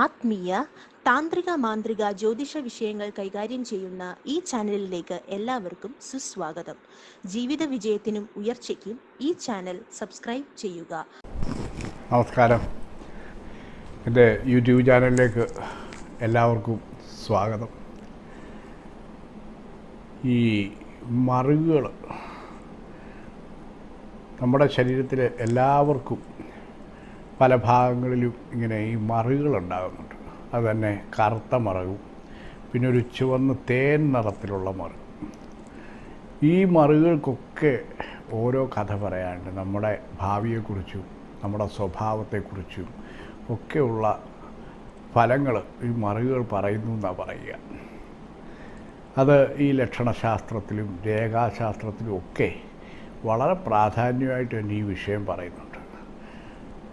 ആത്മീയ താന്ത്രിക മാന്ത്രിക ജ്യോതിഷ വിഷയങ്ങൾ കൈകാര്യം ചെയ്യുന്ന ഈ ചാനലിലേക്ക് എല്ലാവർക്കും സുസ്വാഗതം. ജീവിത വിജയത്തിനും ഉയർച്ചയ്ക്കും ഈ ചാനൽ സബ്സ്ക്രൈബ് ചെയ്യുക. നമസ്കാരം. എന്റെ യൂട്യൂബ് ചാനലിലേക്ക് എല്ലാവർക്കും സ്വാഗതം. ഈ മറിവുകൾ നമ്മുടെ ശരീരത്തിലെ എല്ലാവർക്കും പല ഭാഗങ്ങളിലും ഇങ്ങനെ ഈ മറുകളുണ്ടാകുന്നുണ്ട്. അത് തന്നെ കറുത്ത മറകും പിന്നെ ഒരു ചുവന്ന് തേൻ നിറത്തിലുള്ള മറു. ഈ മറുകൾക്കൊക്കെ ഓരോ കഥ പറയാനുണ്ട്. നമ്മുടെ ഭാവിയെക്കുറിച്ചും നമ്മുടെ സ്വഭാവത്തെക്കുറിച്ചും ഒക്കെയുള്ള ഫലങ്ങൾ ഈ മറുകൾ പറയുന്നു എന്നാണ് പറയുക. അത് ഈ ലക്ഷണശാസ്ത്രത്തിലും രേഖാശാസ്ത്രത്തിലും ഒക്കെ വളരെ പ്രാധാന്യമായിട്ട് തന്നെ ഈ വിഷയം പറയുന്നുണ്ട്.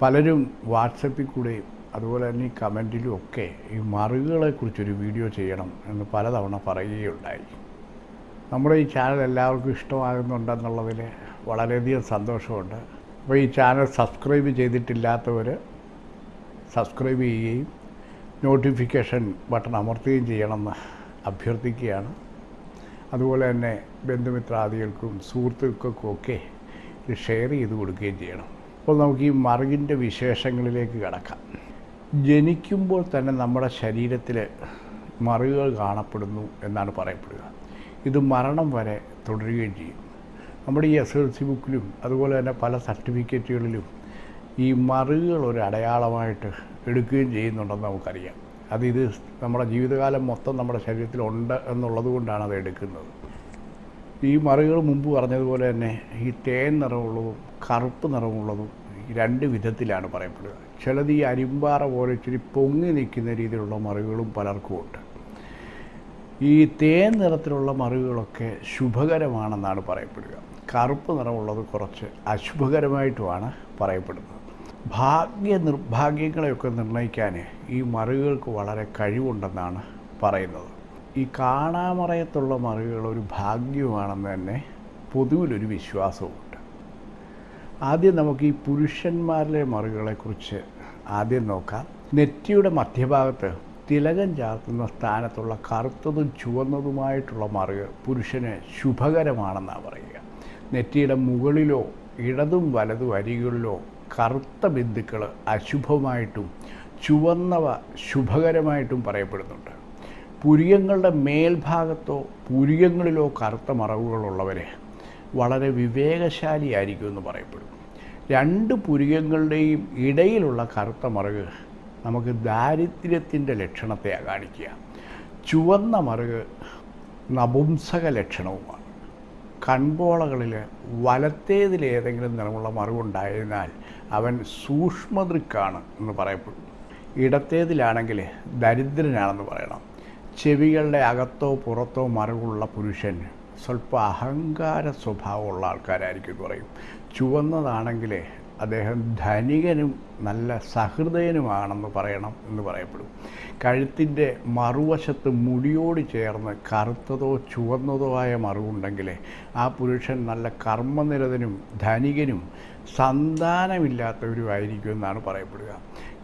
പലരും വാട്സപ്പിൽ കൂടെയും അതുപോലെ തന്നെ ഈ കമന്റിലും ഒക്കെ ഈ മറുകളെക്കുറിച്ചൊരു വീഡിയോ ചെയ്യണം എന്ന് പലതവണ പറയുകയുണ്ടായി. നമ്മുടെ ഈ ചാനൽ എല്ലാവർക്കും ഇഷ്ടമാകുന്നുണ്ടെന്നുള്ളതിൽ വളരെയധികം സന്തോഷമുണ്ട്. അപ്പോൾ ഈ ചാനൽ സബ്സ്ക്രൈബ് ചെയ്തിട്ടില്ലാത്തവർ സബ്സ്ക്രൈബ് ചെയ്യുകയും നോട്ടിഫിക്കേഷൻ ബട്ടൺ അമർത്തുകയും ചെയ്യണമെന്ന് അഭ്യർത്ഥിക്കുകയാണ്. അതുപോലെ തന്നെ ബന്ധുമിത്രാദികൾക്കും സുഹൃത്തുക്കൾക്കും ഒക്കെ ഇത് ഷെയർ ചെയ്ത് കൊടുക്കുകയും ചെയ്യണം. അപ്പോൾ നമുക്ക് ഈ മറുകിന്റെ വിശേഷങ്ങളിലേക്ക് കിടക്കാം. ജനിക്കുമ്പോൾ തന്നെ നമ്മുടെ ശരീരത്തിൽ മറുകൾ കാണപ്പെടുന്നു എന്നാണ് പറയപ്പെടുക. ഇത് മരണം വരെ തുടരുകയും ചെയ്യും. നമ്മുടെ ഈ എസ് എൽ സി ബുക്കിലും അതുപോലെ തന്നെ പല സർട്ടിഫിക്കറ്റുകളിലും ഈ മറുകൾ ഒരു അടയാളമായിട്ട് എടുക്കുകയും ചെയ്യുന്നുണ്ടെന്ന് നമുക്കറിയാം. അത് ഇത് നമ്മുടെ ജീവിതകാലം മൊത്തം നമ്മുടെ ശരീരത്തിലുണ്ട് എന്നുള്ളത് കൊണ്ടാണ് അത് എടുക്കുന്നത്. ഈ മറുകൾ മുമ്പ് പറഞ്ഞതുപോലെ തന്നെ ഈ തേൻ നിറമുള്ളതും കറുപ്പ് നിറമുള്ളതും രണ്ട് വിധത്തിലാണ് പറയപ്പെടുക. ചിലത് ഈ അരിമ്പാറ പോലെ ഇച്ചിരി പൊങ്ങി നിൽക്കുന്ന രീതിയിലുള്ള മറിവുകളും പലർക്കും ഉണ്ട്. ഈ തേൻ നിറത്തിലുള്ള മറിവുകളൊക്കെ ശുഭകരമാണെന്നാണ് പറയപ്പെടുക. കറുപ്പ് നിറമുള്ളത് കുറച്ച് അശുഭകരമായിട്ടുമാണ് പറയപ്പെടുന്നത്. ഭാഗ്യ നിർഭാഗ്യങ്ങളെയൊക്കെ നിർണയിക്കാൻ ഈ മറിവുകൾക്ക് വളരെ കഴിവുണ്ടെന്നാണ് പറയുന്നത്. ഈ കാണാമറയത്തുള്ള മറിവുകൾ ഒരു ഭാഗ്യമാണെന്ന് തന്നെ പൊതുവിലൊരു വിശ്വാസമുണ്ട് ആദ്യം നമുക്ക് ഈ പുരുഷന്മാരിലെ മറുകളെക്കുറിച്ച് ആദ്യം നോക്കാം. നെറ്റിയുടെ മധ്യഭാഗത്ത് തിലകം ചാർത്തുന്ന സ്ഥാനത്തുള്ള കറുത്തതും ചുവന്നതുമായിട്ടുള്ള മറുക പുരുഷന് ശുഭകരമാണെന്നാണ് പറയുക. നെറ്റിയുടെ മുകളിലോ ഇടതും വലതും അരികളിലോ കറുത്ത ബിന്ദുക്കൾ അശുഭമായിട്ടും ചുവന്നവ ശുഭകരമായിട്ടും പറയപ്പെടുന്നുണ്ട്. പുരിയങ്ങളുടെ മേൽഭാഗത്തോ പുരിയങ്ങളിലോ കറുത്ത മറവുകളുള്ളവരെ വളരെ വിവേകശാലിയായിരിക്കും എന്ന് പറയപ്പെടും. രണ്ട് പുരികങ്ങളുടെയും ഇടയിലുള്ള കറുത്ത മറുക് നമുക്ക് ദാരിദ്ര്യത്തിന്റെ ലക്ഷണത്തെയാണ് കാണിക്കുക. ചുവന്ന മറുക് നപുംസക ലക്ഷണവുമാണ്. കൺപോളകളിൽ വലത്തേതിൽ ഏതെങ്കിലും നിറമുള്ള മറുകുണ്ടായതിനാൽ അവൻ സൂക്ഷ്മദൃക്കാണ് എന്ന് പറയപ്പെടും. ഇടത്തേതിലാണെങ്കിൽ ദരിദ്രനാണെന്ന് പറയണം. ചെവികളുടെ അകത്തോ പുറത്തോ മറുകുള്ള പുരുഷൻ സ്വല്പം അഹങ്കാര സ്വഭാവമുള്ള ആൾക്കാരായിരിക്കും പറയും. ചുവന്നതാണെങ്കിൽ അദ്ദേഹം ധനികനും നല്ല സഹൃദയനുമാണെന്ന് പറയണം എന്ന് പറയപ്പെടും. കഴുത്തിന്റെ മറുവശത്ത് മുടിയോട് ചേർന്ന് കറുത്തതോ ചുവന്നതോ ആയ മറുവുണ്ടെങ്കിൽ ആ പുരുഷൻ നല്ല കർമ്മനിരതനും ധനികനും സന്താനമില്ലാത്തവരുമായിരിക്കും എന്നാണ് പറയപ്പെടുക.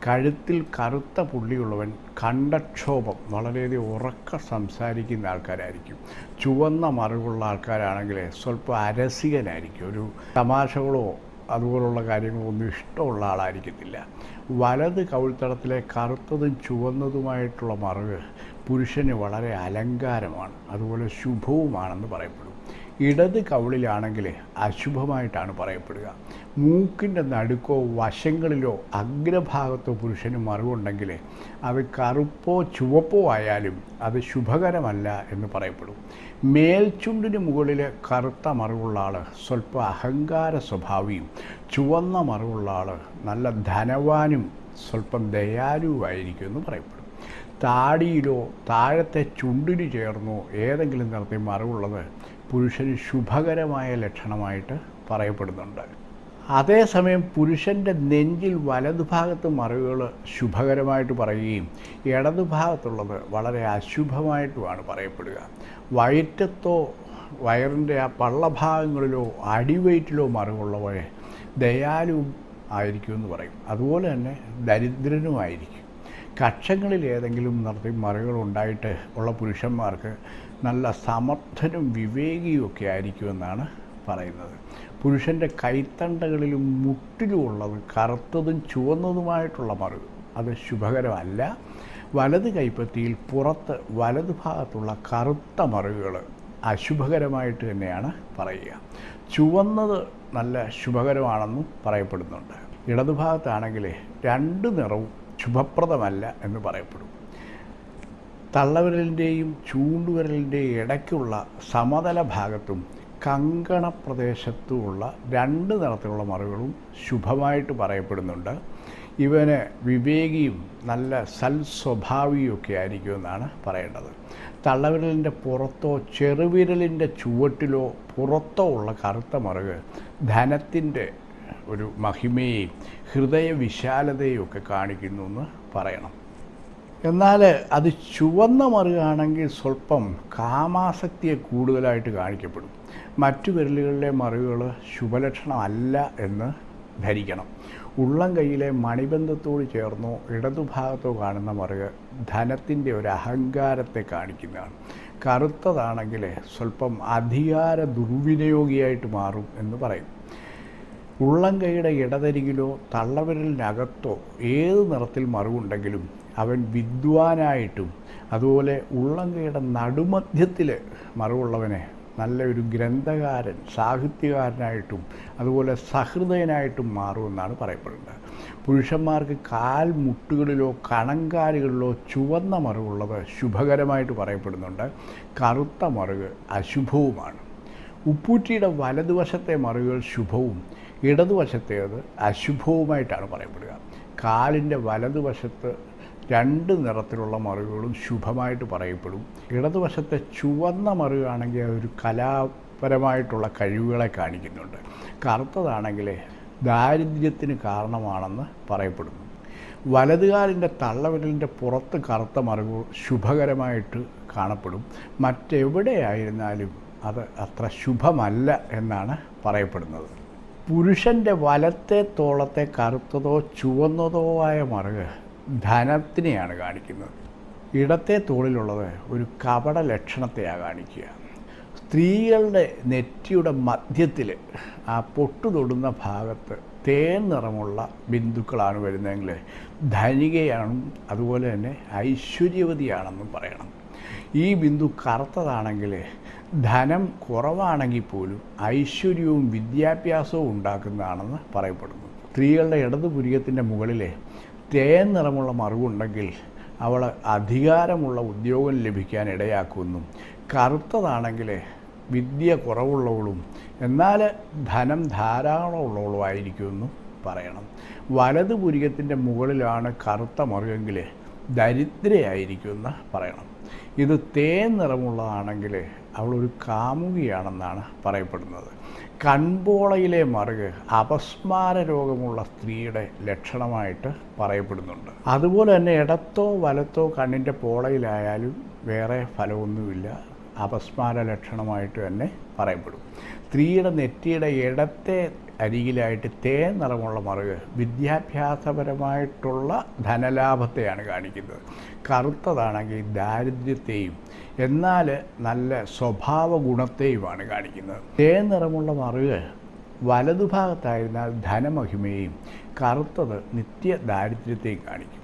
കഴുത്തിൽ കറുത്ത പുള്ളിയുള്ളവൻ കണ്ടക്ഷോഭം വളരെയധികം ഉറക്ക സംസാരിക്കുന്ന ആൾക്കാരായിരിക്കും. ചുവന്ന മറിവുള്ള ആൾക്കാരാണെങ്കിൽ സ്വല്പം അരസികനായിരിക്കും. ഒരു തമാശകളോ അതുപോലുള്ള കാര്യങ്ങളൊന്നും ഇഷ്ടമുള്ള ആളായിരിക്കത്തില്ല. വലത് കവിൾത്തടത്തിലെ കറുത്തതും ചുവന്നതുമായിട്ടുള്ള മറിവ് പുരുഷന് വളരെ അലങ്കാരമാണ് അതുപോലെ ശുഭവുമാണെന്ന് പറയപ്പെടും. ഇടത് കവിളിലാണെങ്കിൽ അശുഭമായിട്ടാണ് പറയപ്പെടുക. മൂക്കിന്റെ നടുക്കോ വശങ്ങളിലോ അഗ്രഭാഗത്തോ പുരുഷന് മറിവുണ്ടെങ്കിൽ അത് കറുപ്പോ ചുവപ്പോ ആയാലും അത് ശുഭകരമല്ല എന്ന് പറയപ്പെടും. മേൽചുണ്ടിന് മുകളിൽ കറുത്ത മറിവുള്ള ആൾ സ്വല്പം അഹങ്കാര സ്വഭാവിയും ചുവന്ന മറിവുള്ള ആൾ നല്ല ധനവാനും സ്വല്പം ദയാലുവായിരിക്കും എന്ന് പറയപ്പെടും. താടിയിലോ താഴത്തെ ചുണ്ടിന് ചേർന്നോ ഏതെങ്കിലും തരത്തിൽ മറിവുള്ളത് പുരുഷന് ശുഭകരമായ ലക്ഷണമായിട്ട് പറയപ്പെടുന്നുണ്ട്. അതേസമയം പുരുഷന്റെ നെഞ്ചിൽ വലതുഭാഗത്ത് മറിവുകൾ ശുഭകരമായിട്ട് പറയുകയും ഇടതുഭാഗത്തുള്ളത് വളരെ അശുഭമായിട്ടുമാണ് പറയപ്പെടുക. വയറ്റത്തോ വയറിന്റെ ആ പള്ളഭാഗങ്ങളിലോ അടിവയറ്റിലോ മറിവുള്ളവരെ ദയാലുവും ആയിരിക്കുമെന്ന് പറയും. അതുപോലെ തന്നെ ദരിദ്രനുമായിരിക്കും കക്ഷങ്ങളിൽ ഏതെങ്കിലും നിർത്തി മറികൾ ഉണ്ടായിട്ട് ഉള്ള പുരുഷന്മാർക്ക് നല്ല സമർത്ഥനും വിവേകിയും ഒക്കെ ആയിരിക്കുമെന്നാണ് പറയുന്നത്. പുരുഷന്റെ കൈത്തണ്ടകളിലും മുട്ടിലുമുള്ളത് കറുത്തതും ചുവന്നതുമായിട്ടുള്ള മറിവ് അത് ശുഭകരമല്ല. വലത് കൈപ്പത്തിയിൽ പുറത്ത് വലത് ഭാഗത്തുള്ള കറുത്ത മറുകൾ അശുഭകരമായിട്ട് തന്നെയാണ് പറയുക. ചുവന്നത് നല്ല ശുഭകരമാണെന്നും പറയപ്പെടുന്നുണ്ട്. ഇടതുഭാഗത്താണെങ്കിൽ രണ്ട് നിറവും ശുഭപ്രദമല്ല എന്ന് പറയപ്പെടും. തള്ളവിരലിന്റെയും ചൂണ്ടുവിരലിന്റെയും ഇടയ്ക്കുള്ള സമതല ഭാഗത്തും കങ്കണ പ്രദേശത്തുമുള്ള രണ്ട് തരത്തിലുള്ള മറികളും ശുഭമായിട്ട് പറയപ്പെടുന്നുണ്ട്. ഇവന് വിവേകിയും നല്ല സൽസ്വഭാവിയും ഒക്കെ ആയിരിക്കുമെന്നാണ് പറയേണ്ടത്. തള്ളവിരലിന്റെ പുറത്തോ ചെറുവിരലിന്റെ ചുവട്ടിലോ പുറത്തോ ഉള്ള കറുത്ത മറുക് ധനത്തിന്റെ ഒരു മഹിമയെയും ഹൃദയ വിശാലതയും ഒക്കെ കാണിക്കുന്നു എന്ന് പറയണം. എന്നാൽ അത് ചുവന്ന മറുകാണെങ്കിൽ സ്വല്പം കാമാസക്തിയെ കൂടുതലായിട്ട് കാണിക്കപ്പെടും. മറ്റു വിരലുകളിലെ മറിവുകൾ ശുഭലക്ഷണമല്ല എന്ന് ധരിക്കണം. ഉള്ളം കൈയിലെ മണിബന്ധത്തോട് ചേർന്നോ ഇടതുഭാഗത്തോ കാണുന്ന മറിവ് ധനത്തിന്റെ ഒരു അഹങ്കാരത്തെ കാണിക്കുന്നതാണ്. കറുത്തതാണെങ്കിൽ സ്വല്പം അധികാര ദുർവിനിയോഗിയായിട്ട് മാറും എന്ന് പറയും. ഉള്ളം കൈയുടെ ഇടതരികിലോ തള്ളവിരലിനകത്തോ ഏത് നിറത്തിൽ മറിവുണ്ടെങ്കിലും അവൻ വിദ്വാനായിട്ടും അതുപോലെ ഉള്ളം കൈയുടെ നടുമധ്യത്തിൽ മറിവുള്ളവനെ നല്ലൊരു ഗ്രന്ഥകാരൻ സാഹിത്യകാരനായിട്ടും അതുപോലെ സഹൃദയനായിട്ടും മാറുമെന്നാണ് പറയപ്പെടുന്നത്. പുരുഷന്മാർക്ക് കാൽ മുട്ടുകളിലോ കണങ്കാലുകളിലോ ചുവന്ന മറിവുള്ളത് ശുഭകരമായിട്ട് പറയപ്പെടുന്നുണ്ട്. കറുത്ത മറുക് അശുഭവുമാണ്. ഉപ്പൂറ്റിയുടെ വലതുവശത്തെ മറുകൾ ശുഭവും ഇടതുവശത്തേത് അശുഭവുമായിട്ടാണ് പറയപ്പെടുക. കാലിന്റെ വലതുവശത്ത് രണ്ട് നിറത്തിലുള്ള മറിവുകളും ശുഭമായിട്ട് പറയപ്പെടും. ഇടതുവശത്തെ ചുവന്ന മറിവാണെങ്കിൽ അതൊരു കലാപരമായിട്ടുള്ള കഴിവുകളെ കാണിക്കുന്നുണ്ട്. കറുത്തതാണെങ്കിൽ ദാരിദ്ര്യത്തിന് കാരണമാണെന്ന് പറയപ്പെടുന്നു. വലതുകാലിന്റെ തള്ളവിരലിന്റെ പുറത്ത് കറുത്ത മറിവ് ശുഭകരമായിട്ട് കാണപ്പെടും. മറ്റെവിടെയായിരുന്നാലും അത് അത്ര ശുഭമല്ല എന്നാണ് പറയപ്പെടുന്നത്. പുരുഷന്റെ വലത്തെ തോളത്തെ കറുത്തതോ ചുവന്നതോ ആയ മറുക് ധനത്തിനെയാണ് കാണിക്കുന്നത്. ഇടത്തെ തോളിലുള്ളത് ഒരു കപട ലക്ഷണത്തെയാണ് കാണിക്കുക. സ്ത്രീകളുടെ നെറ്റിയുടെ മധ്യത്തിൽ ആ പൊട്ടു തൊടുന്ന ഭാഗത്ത് തേൻ നിറമുള്ള ബിന്ദുക്കളാണ് വരുന്നതെങ്കിൽ ധനികയാണെന്നും അതുപോലെ തന്നെ ഐശ്വര്യവതിയാണെന്നും പറയണം. ഈ ബിന്ദു കറുത്തതാണെങ്കിൽ ധനം കുറവാണെങ്കിൽ പോലും ഐശ്വര്യവും വിദ്യാഭ്യാസവും ഉണ്ടാക്കുന്നതാണെന്ന് പറയപ്പെടുന്നു. സ്ത്രീകളുടെ ഇടതുപുരികത്തിന്റെ മുകളിലെ തേൻ നിറമുള്ള മറിവുണ്ടെങ്കിൽ അവൾ അധികാരമുള്ള ഉദ്യോഗം ലഭിക്കാൻ ഇടയാക്കുന്നു. കറുത്തതാണെങ്കിൽ വിദ്യ കുറവുള്ളവളും എന്നാൽ ധനം ധാരാളമുള്ളവളുമായിരിക്കുമെന്നും പറയണം. വലത് പുരികത്തിന്റെ മുകളിലാണ് കറുത്ത മറുകെങ്കിൽ ദരിദ്രയായിരിക്കുമെന്ന് പറയണം. ഇത് തേൻ നിറമുള്ളതാണെങ്കിൽ അവളൊരു കാമുകിയാണെന്നാണ് പറയപ്പെടുന്നത്. കൺപോളയിലെ മറുക് അപസ്മാര രോഗമുള്ള സ്ത്രീയുടെ ലക്ഷണമായിട്ട് പറയപ്പെടുന്നുണ്ട്. അതുപോലെ തന്നെ ഇടത്തോ വലത്തോ കണ്ണിന്റെ പോളയിലായാലും വേറെ ഫലമൊന്നുമില്ല. അപസ്മാര ലക്ഷണമായിട്ട് തന്നെ പറയപ്പെടും. സ്ത്രീയുടെ നെറ്റിയുടെ ഇടത്തെ അരികിലായിട്ട് തേൻ നിറമുള്ള മറുക് വിദ്യാഭ്യാസപരമായിട്ടുള്ള ധനലാഭത്തെയാണ് കാണിക്കുന്നത്. കറുത്തതാണെങ്കിൽ ദാരിദ്ര്യത്തെയും എന്നാൽ നല്ല സ്വഭാവ ഗുണത്തെയുമാണ് കാണിക്കുന്നത്. തേൻ നിറമുള്ള മറുക് വലതുഭാഗത്തായിരുന്നാൽ ധനമഹിമയും കറുത്തത് നിത്യ ദാരിദ്ര്യത്തെയും കാണിക്കും.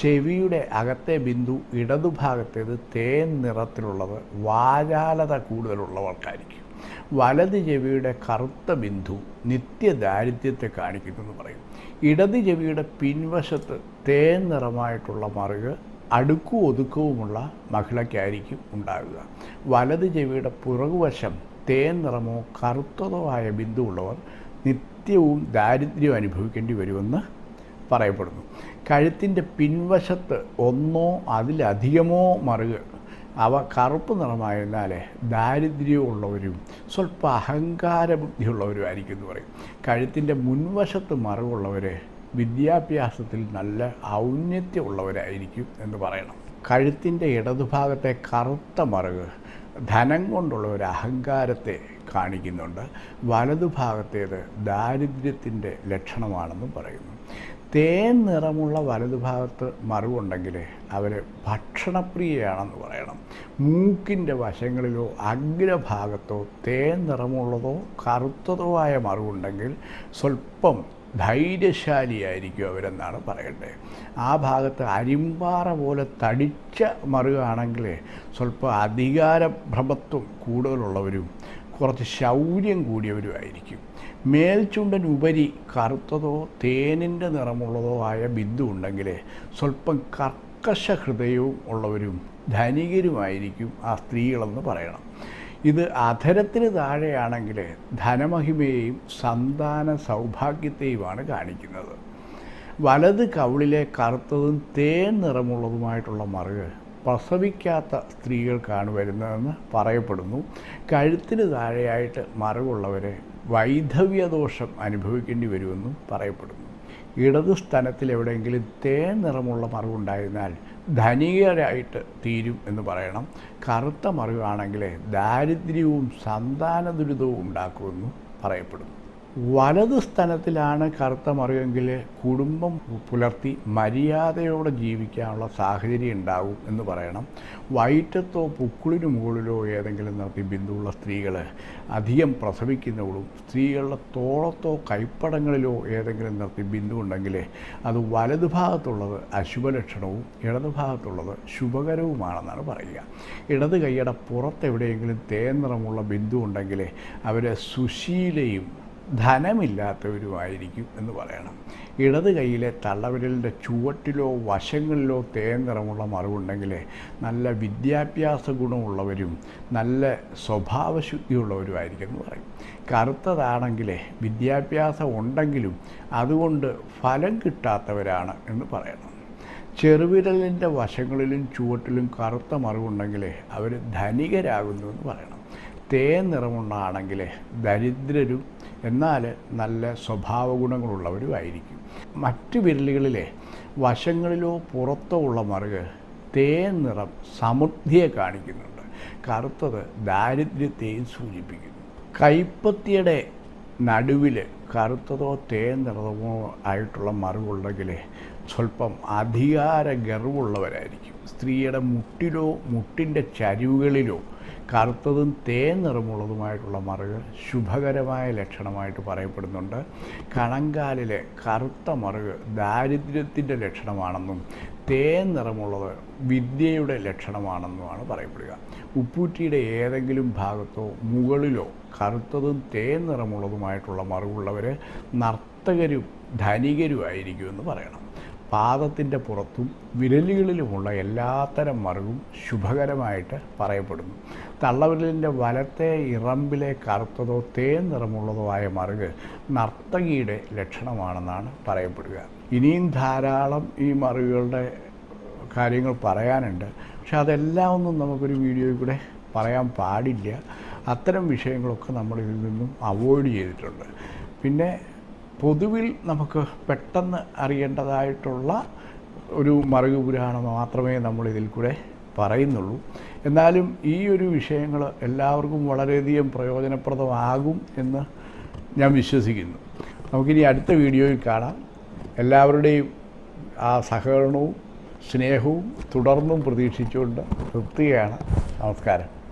ചെവിയുടെ അകത്തെ ബിന്ദു ഇടതുഭാഗത്തേത് തേൻ നിറത്തിലുള്ളത് വാചാലത കൂടുതലുള്ളവർക്കായിരിക്കും. വലത് ചെവിയുടെ കറുത്ത ബിന്ദു നിത്യദാരിദ്ര്യത്തെ കാണിക്കുന്നെന്ന് പറയും. ഇടത് ചെവിയുടെ പിൻവശത്ത് തേൻ നിറമായിട്ടുള്ള മറുക് അടുക്കും ഒതുക്കവുമുള്ള മഹിളയ്ക്കായിരിക്കും ഉണ്ടാകുക. വലത് ചെവിയുടെ പുറകുവശം തേൻ നിറമോ കറുത്തതോ ആയ ബിന്ദു ഉള്ളവർ നിത്യവും ദാരിദ്ര്യം അനുഭവിക്കേണ്ടി വരുമെന്ന് പറയപ്പെടുന്നു. കഴുത്തിന്റെ പിൻവശത്ത് ഒന്നോ അതിലധികമോ മറുക് അവ കറുപ്പ് നിറമായിരുന്നാൽ ദാരിദ്ര്യമുള്ളവരും സ്വല്പ അഹങ്കാര ബുദ്ധിയുള്ളവരും ആയിരിക്കും എന്ന് പറയും. കഴുത്തിന്റെ മുൻവശത്ത് മറിവുള്ളവർ വിദ്യാഭ്യാസത്തിൽ നല്ല ഔന്നത്യമുള്ളവരായിരിക്കും എന്ന് പറയണം. കഴുത്തിന്റെ ഇടതുഭാഗത്തെ കറുത്ത മറുക് ധനം കൊണ്ടുള്ള ഒരു അഹങ്കാരത്തെ കാണിക്കുന്നുണ്ട്. വലതുഭാഗത്തേത് ദാരിദ്ര്യത്തിന്റെ ലക്ഷണമാണെന്നും പറയുന്നു. തേൻ നിറമുള്ള വലതുഭാഗത്ത് മറിവുണ്ടെങ്കിൽ അവർ ഭക്ഷണപ്രിയയാണെന്ന് പറയണം. മൂക്കിന്റെ വശങ്ങളിലോ അഗ്രഭാഗത്തോ തേൻ നിറമുള്ളതോ കറുത്തതോ ആയ മറിവുണ്ടെങ്കിൽ സ്വല്പം ധൈര്യശാലിയായിരിക്കും അവരെന്നാണ് പറയേണ്ടത്. ആ ഭാഗത്ത് അരിമ്പാറ പോലെ തടിച്ച മറുകാണെങ്കിൽ സ്വല്പം അധികാരഭ്രമത്വം കൂടുതലുള്ളവരും കുറച്ച് ശൗര്യം കൂടിയവരുമായിരിക്കും. മേൽചുണ്ടൻ ഉപരി കറുത്തതോ തേനിന്റെ നിറമുള്ളതോ ആയ ബിന്ദു ഉണ്ടെങ്കിൽ സ്വല്പം കർക്കശ ഹൃദയവും ഉള്ളവരും ധനികരുമായിരിക്കും ആ സ്ത്രീകളെന്ന് പറയണം. ഇത് അധരത്തിന് താഴെയാണെങ്കിൽ ധനമഹിമയെയും സന്താന സൗഭാഗ്യത്തെയുമാണ് കാണിക്കുന്നത്. വലത് കവിളിലെ കറുത്തതും തേൻ നിറമുള്ളതുമായിട്ടുള്ള മറുക് പ്രസവിക്കാത്ത സ്ത്രീകൾക്കാണ് വരുന്നതെന്ന് പറയപ്പെടുന്നു. കഴുത്തിന് താഴെയായിട്ട് മറവുള്ളവരെ വൈധവ്യദോഷം അനുഭവിക്കേണ്ടി വരുമെന്നും പറയപ്പെടുന്നു. ഇടതു സ്ഥലത്തിൽ എവിടെയെങ്കിലും തേൻ നിറമുള്ള മറിവുണ്ടായിരുന്നാൽ ധനികരായിട്ട് തീരും എന്ന് പറയണം. കറുത്ത മറിവാണെങ്കിൽ ദാരിദ്ര്യവും സന്താന ദുരിതവും ഉണ്ടാക്കുമെന്നും പറയപ്പെടുന്നു. വലത് സ്ഥലത്തിലാണ് കറുത്ത മറിയെങ്കിൽ കുടുംബം പുലർത്തി മര്യാദയോടെ ജീവിക്കാനുള്ള സാഹചര്യം ഉണ്ടാകും എന്ന് പറയണം. വയറ്റത്തോ പുക്കുളിനു മുകളിലോ ഏതെങ്കിലും നിർത്തി ബിന്ദുവുള്ള സ്ത്രീകൾ അധികം പ്രസവിക്കുന്നവളും സ്ത്രീകളുടെ തോളത്തോ കൈപ്പടങ്ങളിലോ ഏതെങ്കിലും നിർത്തി ബിന്ദു ഉണ്ടെങ്കിൽ അത് വലതുഭാഗത്തുള്ളത് അശുഭലക്ഷണവും ഇടതുഭാഗത്തുള്ളത് ശുഭകരവുമാണെന്നാണ് പറയുക. ഇടത് കൈയുടെ പുറത്തെവിടെയെങ്കിലും തേൻ നിറമുള്ള ബിന്ദു ഉണ്ടെങ്കിൽ അവരെ സുശീലയും ധനമില്ലാത്തവരുമായിരിക്കും എന്ന് പറയണം. ഇടത് കൈയിലെ തള്ളവിരലിന്റെ ചുവട്ടിലോ വശങ്ങളിലോ തേൻ നിറമുള്ള മറിവുണ്ടെങ്കിൽ നല്ല വിദ്യാഭ്യാസ ഗുണമുള്ളവരും നല്ല സ്വഭാവശുദ്ധിയുള്ളവരുമായിരിക്കും എന്ന് പറയും. കറുത്തതാണെങ്കിൽ വിദ്യാഭ്യാസം ഉണ്ടെങ്കിലും അതുകൊണ്ട് ഫലം കിട്ടാത്തവരാണ് എന്ന് പറയണം. ചെറുവിരലിന്റെ വശങ്ങളിലും ചുവട്ടിലും കറുത്ത മറിവുണ്ടെങ്കിൽ അവർ ധനികരാകുന്നു എന്ന് പറയണം. തേൻ നിറമുണ്ടാണെങ്കിൽ ദരിദ്രരും എന്നാൽ നല്ല സ്വഭാവ ഗുണങ്ങളുള്ളവരുമായിരിക്കും മറ്റു വിരലുകളിലെ വശങ്ങളിലോ പുറത്തോ ഉള്ള മറുക് തേൻ നിറം സമൃദ്ധിയെ കാണിക്കുന്നുണ്ട്. കറുത്തത് ദാരിദ്ര്യത്തെയും സൂചിപ്പിക്കുന്നു. കൈപ്പത്തിയുടെ നടുവിൽ കറുത്തതോ തേൻ നിറമോ ആയിട്ടുള്ള മറുകുണ്ടെങ്കിൽ സ്വല്പം അധികാര ഗർവുള്ളവരായിരിക്കും. സ്ത്രീയുടെ മുട്ടിലോ മുട്ടിന്റെ ചരിവുകളിലോ കറുത്തതും തേൻ നിറമുള്ളതുമായിട്ടുള്ള മറുകൾ ശുഭകരമായ ലക്ഷണമായിട്ട് പറയപ്പെടുന്നുണ്ട്. കണങ്കാലിലെ കറുത്ത മറുക് ദാരിദ്ര്യത്തിന്റെ ലക്ഷണമാണെന്നും തേൻ നിറമുള്ളത് വിദ്യയുടെ ലക്ഷണമാണെന്നുമാണ് പറയപ്പെടുക. ഉപ്പൂറ്റിയുടെ ഏതെങ്കിലും ഭാഗത്തോ മുകളിലോ കറുത്തതും തേൻ നിറമുള്ളതുമായിട്ടുള്ള മറുകുള്ളവർ നർത്തകരും ധനികരുമായിരിക്കുമെന്ന് പറയണം. പാദത്തിന്റെ പുറത്തും വിരലുകളിലുമുള്ള എല്ലാത്തരം മറുകും ശുഭകരമായിട്ട് പറയപ്പെടുന്നു. തള്ളവിരലിന്റെ വലത്തെ ഇറമ്പിലെ കറുത്തതോ തേൻ നിറമുള്ളതോ ആയ മറുക് നർത്തകിയുടെ ലക്ഷണമാണെന്നാണ് പറയപ്പെടുക. ഇനിയും ധാരാളം ഈ മറുകളുടെ കാര്യങ്ങൾ പറയാനുണ്ട്. പക്ഷെ അതെല്ലാം ഒന്നും നമുക്കൊരു വീഡിയോയിൽ കൂടെ പറയാൻ പാടില്ല. അത്തരം വിഷയങ്ങളൊക്കെ നമ്മൾ ഇതിൽ നിന്നും അവോയ്ഡ് ചെയ്തിട്ടുണ്ട്. പിന്നെ പൊതുവിൽ നമുക്ക് പെട്ടെന്ന് അറിയേണ്ടതായിട്ടുള്ള ഒരു മറുകു പുരാണം മാത്രമേ നമ്മൾ ഇതിൽ കൂടെ പറയുന്നുള്ളൂ. എന്നാലും ഈ ഒരു വിഷയങ്ങൾ എല്ലാവർക്കും വളരെയധികം പ്രയോജനപ്രദമാകും എന്ന് ഞാൻ വിശ്വസിക്കുന്നു. നമുക്കിനി അടുത്ത വീഡിയോയിൽ കാണാം. എല്ലാവരുടെയും ആ സഹകരണവും സ്നേഹവും തുടർന്നും പ്രതീക്ഷിച്ചുകൊണ്ട് തൃപ്തിയാണ്. നമസ്കാരം.